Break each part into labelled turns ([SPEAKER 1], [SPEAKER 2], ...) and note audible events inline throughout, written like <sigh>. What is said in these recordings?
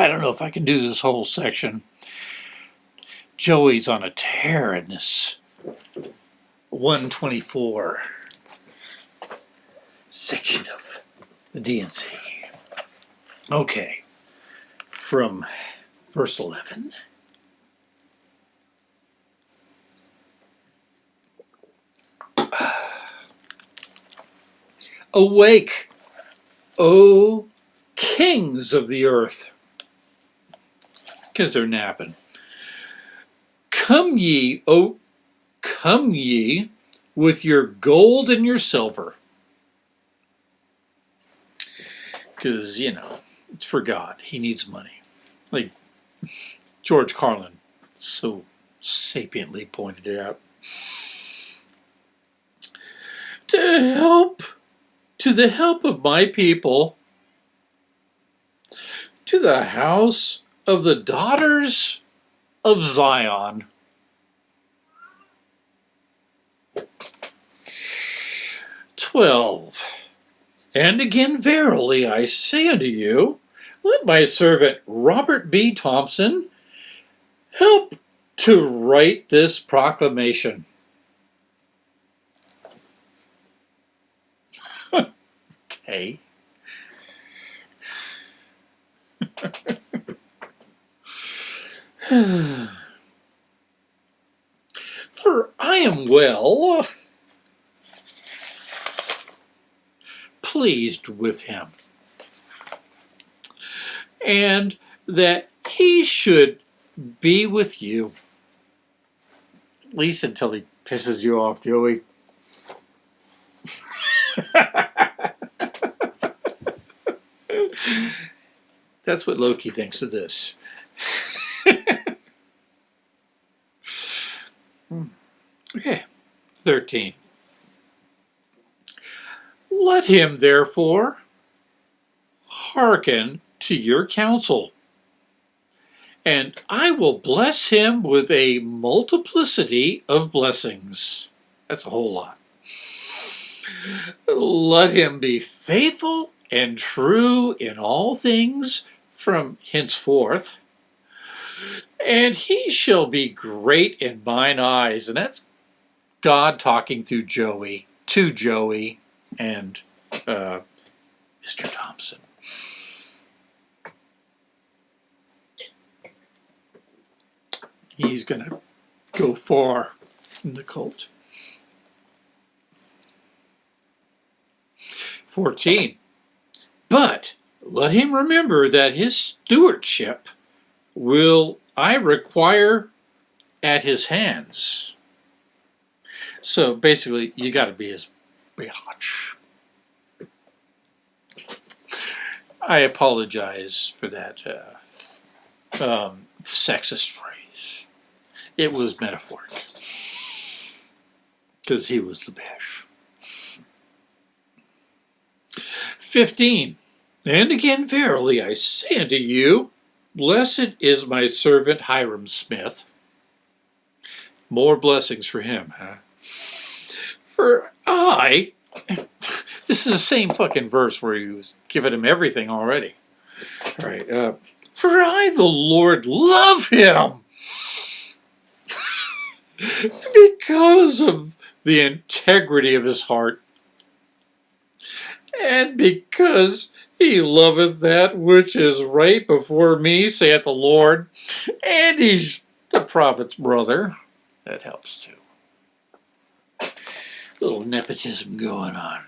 [SPEAKER 1] I don't know if I can do this whole section. Joey's on a tear in this 124 section of the D&C. Okay, from verse 11. Awake, O kings of the earth, because they're napping. Come ye, O come ye with your gold and your silver. Because, you know, it's for God. He needs money. Like George Carlin so sapiently pointed it out. To help, to the help of my people, to the house of the daughters of Zion. Twelve. And again, verily, I say unto you, let my servant Robert B. Thompson help to write this proclamation. <laughs> okay. <laughs> <sighs> For I am well pleased with him, and that he should be with you. At least until he pisses you off, Joey. <laughs> That's what Loki thinks of this. Okay, 13. Let him, therefore, hearken to your counsel, and I will bless him with a multiplicity of blessings. That's a whole lot. Let him be faithful and true in all things from henceforth, and he shall be great in mine eyes. And that's God talking through Joey, to Joey, and uh, Mr. Thompson. He's going to go far in the cult. 14. But let him remember that his stewardship will I require at his hands. So basically, you got to be his biatch. I apologize for that uh, um, sexist phrase. It was metaphoric. Because he was the best. 15. And again, verily, I say unto you, blessed is my servant Hyrum Smith. More blessings for him, huh? For I, <laughs> this is the same fucking verse where he was giving him everything already. All right. Uh, for I, the Lord, love him <laughs> because of the integrity of his heart and because he loveth that which is right before me, saith the Lord, and he's the prophet's brother. That helps too. A little nepotism going on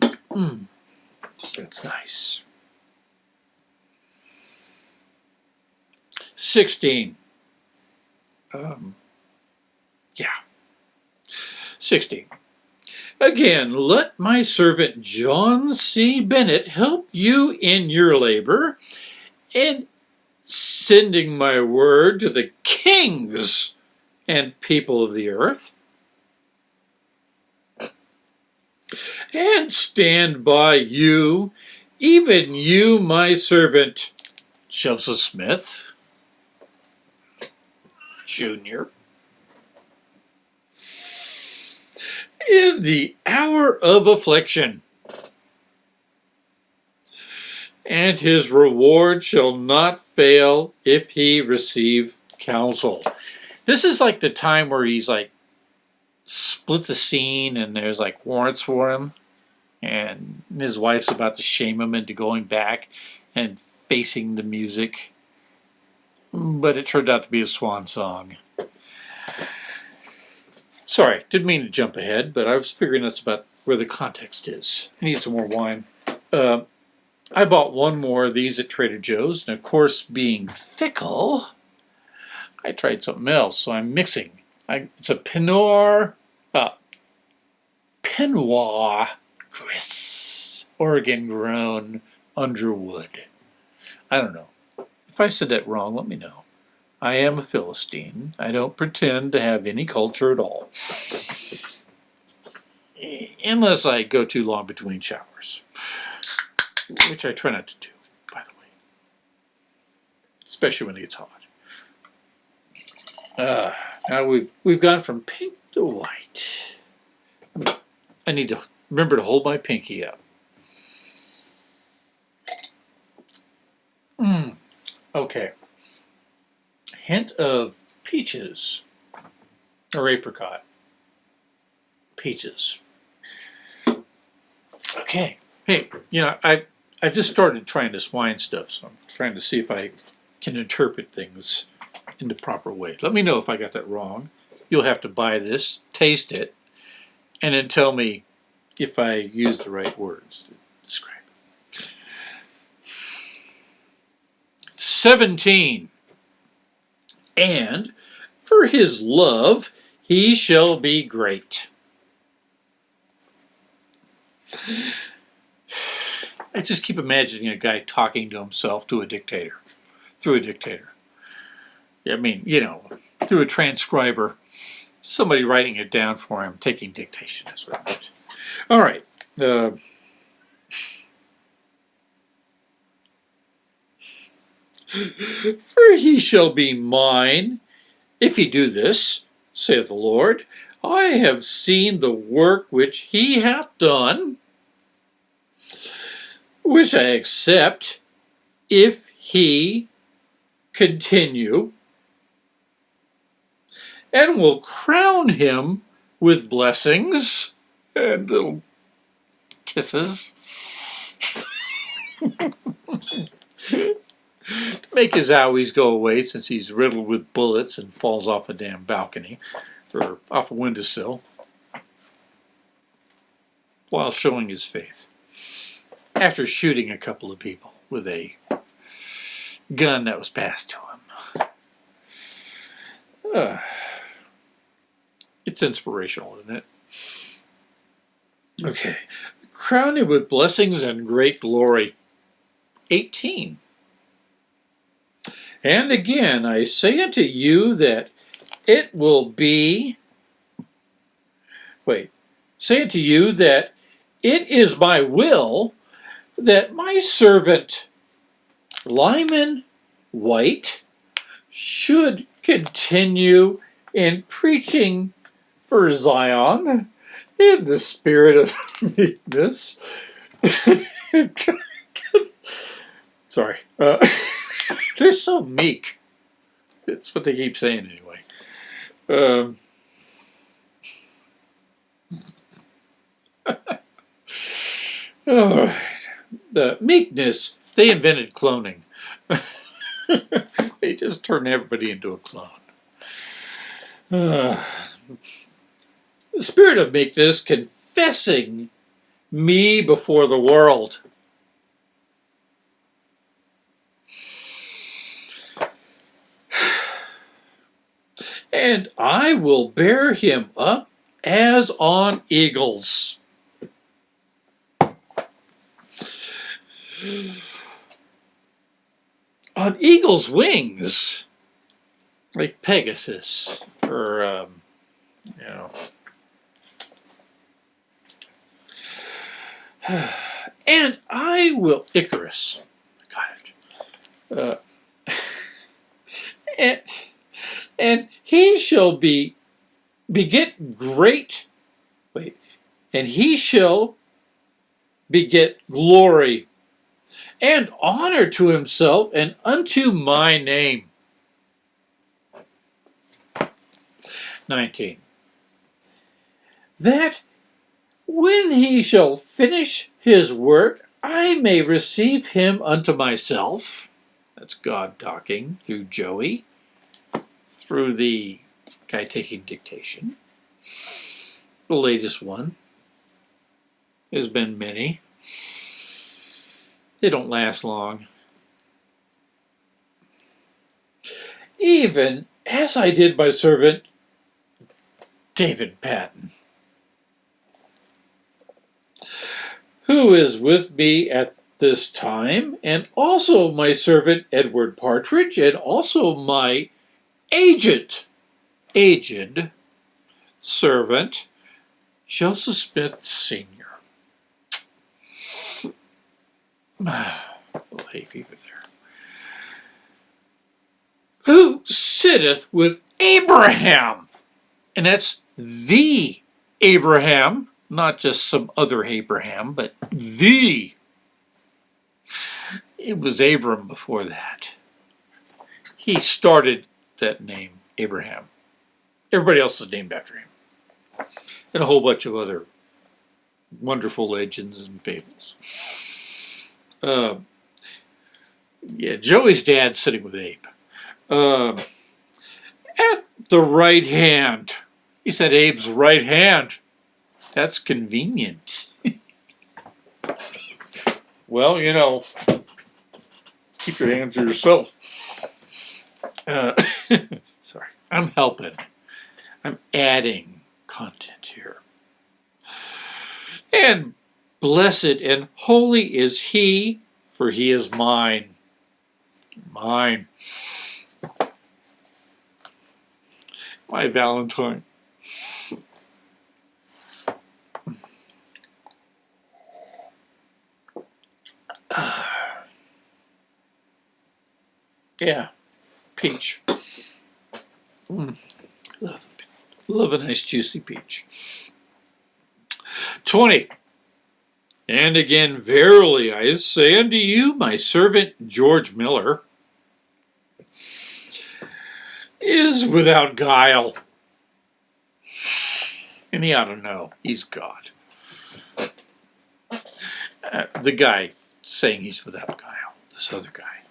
[SPEAKER 1] there. Hmm, that's nice. 16. Um. 60. Again, let my servant John C. Bennett help you in your labor in sending my word to the kings and people of the earth. And stand by you, even you, my servant, Joseph Smith, Jr., in the hour of affliction. And his reward shall not fail if he receive counsel. This is like the time where he's like split the scene and there's like warrants for him. And his wife's about to shame him into going back and facing the music. But it turned out to be a swan song. Sorry, didn't mean to jump ahead, but I was figuring that's about where the context is. I need some more wine. Uh, I bought one more of these at Trader Joe's, and of course, being fickle, I tried something else, so I'm mixing. I, it's a Pinot, uh, Pinot Gris, Oregon grown Underwood. I don't know. If I said that wrong, let me know. I am a Philistine. I don't pretend to have any culture at all. Unless I go too long between showers. Which I try not to do, by the way. Especially when it gets hot. Uh, now we've, we've gone from pink to white. I need to remember to hold my pinky up. Hmm. Okay hint of peaches or apricot. Peaches. Okay. Hey, you know, I I just started trying this wine stuff, so I'm trying to see if I can interpret things in the proper way. Let me know if I got that wrong. You'll have to buy this, taste it, and then tell me if I use the right words to describe it. 17 and for his love he shall be great. I just keep imagining a guy talking to himself to a dictator, through a dictator. I mean, you know, through a transcriber, somebody writing it down for him, taking dictation. That's what I meant. All right. Uh, For he shall be mine, if he do this, saith the Lord. I have seen the work which he hath done, which I accept, if he continue, and will crown him with blessings and little kisses. <laughs> to make his owies go away since he's riddled with bullets and falls off a damn balcony or off a windowsill while showing his faith after shooting a couple of people with a gun that was passed to him. Uh, <sighs> it's inspirational, isn't it? Okay. Crowned with blessings and great glory. 18. And again, I say unto you that it will be, wait, say unto you that it is my will that my servant Lyman Wight should continue in preaching for Zion in the spirit of <laughs> meekness. <laughs> Sorry. Uh, <laughs> <laughs> They're so meek. That's what they keep saying anyway. Um, <laughs> all right. The meekness, they invented cloning. <laughs> they just turn everybody into a clone. Uh, <sighs> the spirit of meekness, confessing me before the world. And I will bear him up as on eagles. On eagle's wings, like Pegasus, or, um, you know. <sighs> And I will, Icarus, got it. Uh, <laughs> and, and he shall be beget great wait and he shall beget glory and honor to himself and unto my name. 19. That when he shall finish his work, I may receive him unto myself. That's God talking through Joey, through the guy taking dictation. The latest one. There's been many. They don't last long. Even as I did my servant David Patten, who is with me at this time, and also my servant Edward Partridge, and also my agent, aged servant Joseph Smith Sr. hay fever there. Who sitteth with Abraham? And that's the Abraham, not just some other Abraham, but the. It was Abram before that. He started that name, Abraham. Everybody else is named after him. And a whole bunch of other wonderful legends and fables. Uh, yeah, Joey's dad sitting with Abe. Uh, at the right hand. He said Abe's right hand. That's convenient. <laughs> well, you know, keep your hands to yourself. Uh, <coughs> sorry, I'm helping. I'm adding content here. And blessed and holy is he, for he is mine. Mine. My Valentine. <sighs> yeah, peach. Mm. Love, love a nice juicy peach. 20. And again, verily I say unto you, my servant George Miller is without guile. And he ought to know, he's God. Uh, the guy saying he's without guile, this other guy.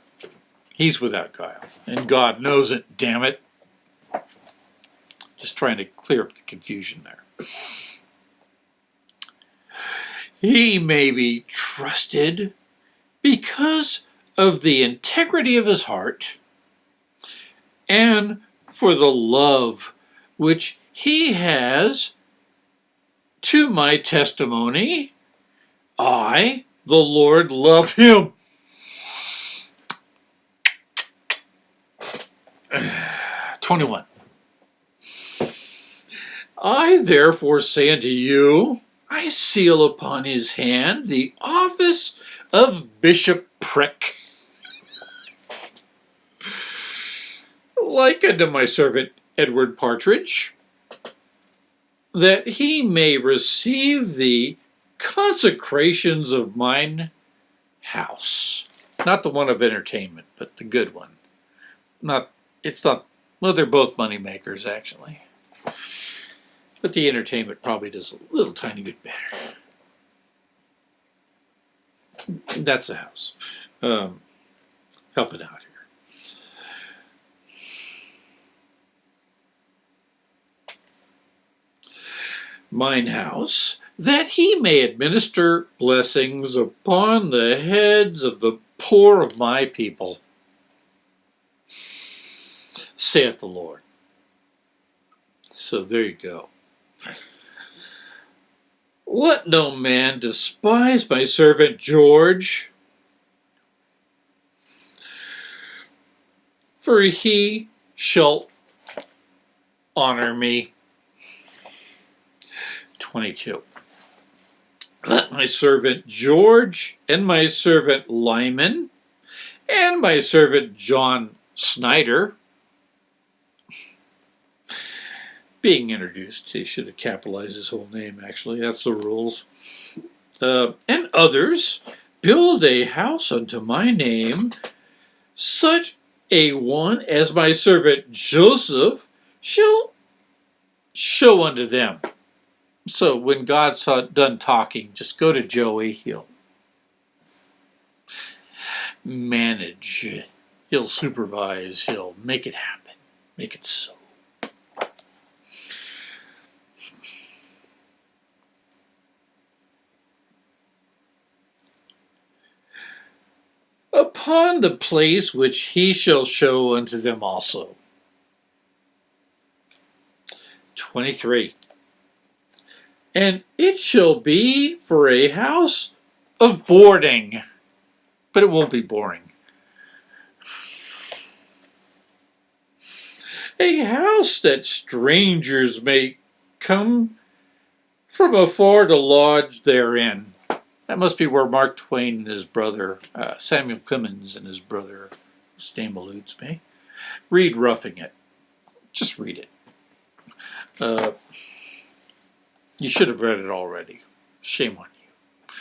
[SPEAKER 1] He's without guile. And God knows it, damn it. Just trying to clear up the confusion there. He may be trusted because of the integrity of his heart and for the love which he has to my testimony. I, the Lord, love him. Twenty-one. I therefore say unto you, I seal upon his hand the office of bishopric. like unto my servant Edward Partridge, that he may receive the consecrations of mine house. Not the one of entertainment, but the good one. Not, it's not, well, they're both money makers, actually. But the entertainment probably does a little tiny bit better. That's the house. Um, help it out here. Mine house, that he may administer blessings upon the heads of the poor of my people, saith the Lord. So there you go. Let no man despise my servant George, for he shall honor me. 22. Let my servant George and my servant Lyman and my servant John Snider being introduced. He should have capitalized his whole name, actually. That's the rules. Uh, and others build a house unto my name, such a one as my servant Joseph shall show unto them. So when God's done talking, just go to Joey. He'll manage. He'll supervise. He'll make it happen. Make it so. Upon the place which he shall show unto them also. 23. And it shall be for a house of boarding, but it won't be boring. A house that strangers may come from afar to lodge therein. That must be where Mark Twain and his brother, uh, Samuel Clemens and his brother, whose name eludes me, read Roughing It. Just read it. Uh, you should have read it already. Shame on you.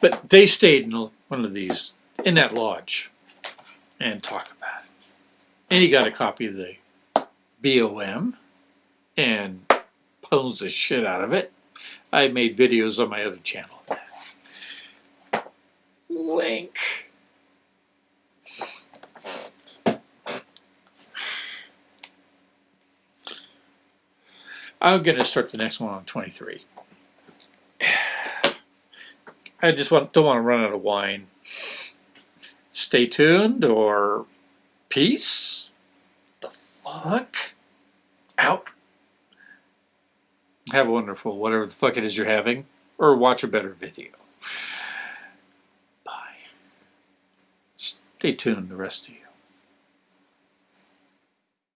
[SPEAKER 1] But they stayed in one of these, in that lodge, and talk about it. And he got a copy of the BOM and pwned the shit out of it. I made videos on my other channel. Link. I'm going to start the next one on 23. I just want, don't want to run out of wine. Stay tuned or peace. The fuck? Out. Have a wonderful whatever the fuck it is you're having. Or watch a better video. Stay tuned, the rest of you.